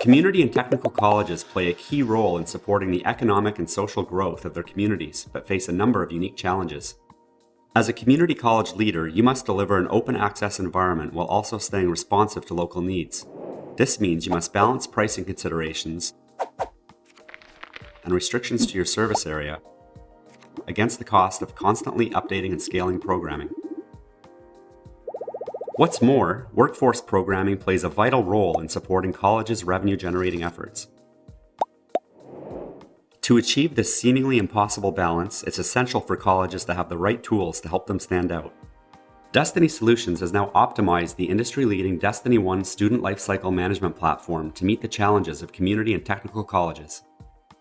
Community and technical colleges play a key role in supporting the economic and social growth of their communities, but face a number of unique challenges. As a community college leader, you must deliver an open access environment while also staying responsive to local needs. This means you must balance pricing considerations and restrictions to your service area against the cost of constantly updating and scaling programming. What's more, workforce programming plays a vital role in supporting colleges' revenue generating efforts. To achieve this seemingly impossible balance, it's essential for colleges to have the right tools to help them stand out. Destiny Solutions has now optimized the industry-leading Destiny One student lifecycle management platform to meet the challenges of community and technical colleges.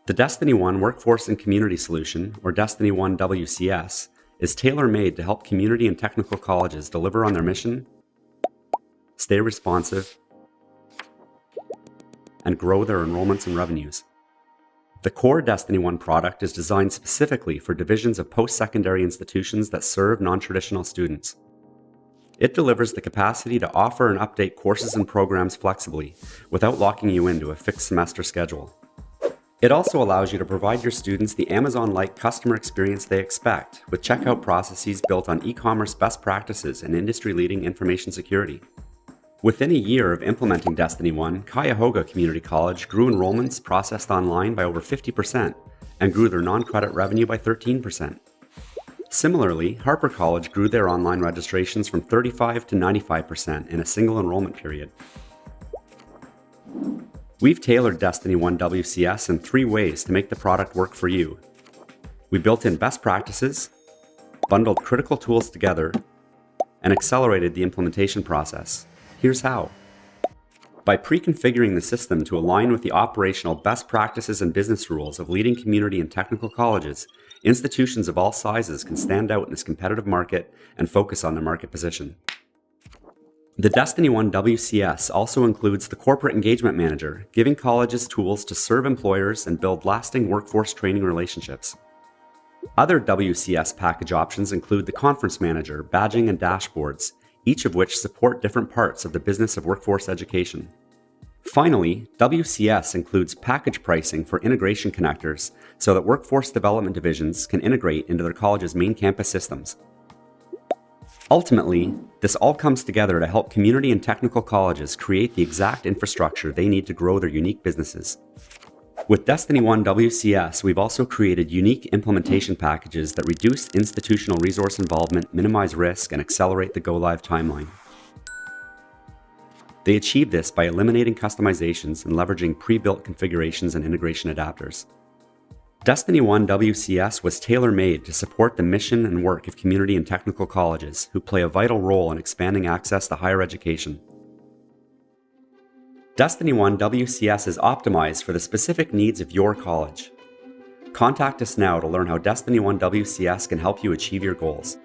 The Destiny One Workforce and Community Solution, or Destiny One WCS, is tailor-made to help community and technical colleges deliver on their mission stay responsive, and grow their enrollments and revenues. The core Destiny One product is designed specifically for divisions of post-secondary institutions that serve non-traditional students. It delivers the capacity to offer and update courses and programs flexibly without locking you into a fixed semester schedule. It also allows you to provide your students the Amazon-like customer experience they expect with checkout processes built on e-commerce best practices and industry-leading information security. Within a year of implementing Destiny One, Cuyahoga Community College grew enrollments processed online by over 50% and grew their non-credit revenue by 13%. Similarly, Harper College grew their online registrations from 35 to 95% in a single enrollment period. We've tailored Destiny One WCS in three ways to make the product work for you. We built in best practices, bundled critical tools together, and accelerated the implementation process. Here's how. By pre-configuring the system to align with the operational best practices and business rules of leading community and technical colleges, institutions of all sizes can stand out in this competitive market and focus on their market position. The Destiny One WCS also includes the Corporate Engagement Manager, giving colleges tools to serve employers and build lasting workforce training relationships. Other WCS package options include the Conference Manager, badging and dashboards, each of which support different parts of the business of workforce education. Finally, WCS includes package pricing for integration connectors so that workforce development divisions can integrate into their college's main campus systems. Ultimately, this all comes together to help community and technical colleges create the exact infrastructure they need to grow their unique businesses. With Destiny One WCS, we've also created unique implementation packages that reduce institutional resource involvement, minimize risk, and accelerate the go-live timeline. They achieve this by eliminating customizations and leveraging pre-built configurations and integration adapters. Destiny One WCS was tailor-made to support the mission and work of community and technical colleges who play a vital role in expanding access to higher education. Destiny One WCS is optimized for the specific needs of your college. Contact us now to learn how Destiny One WCS can help you achieve your goals.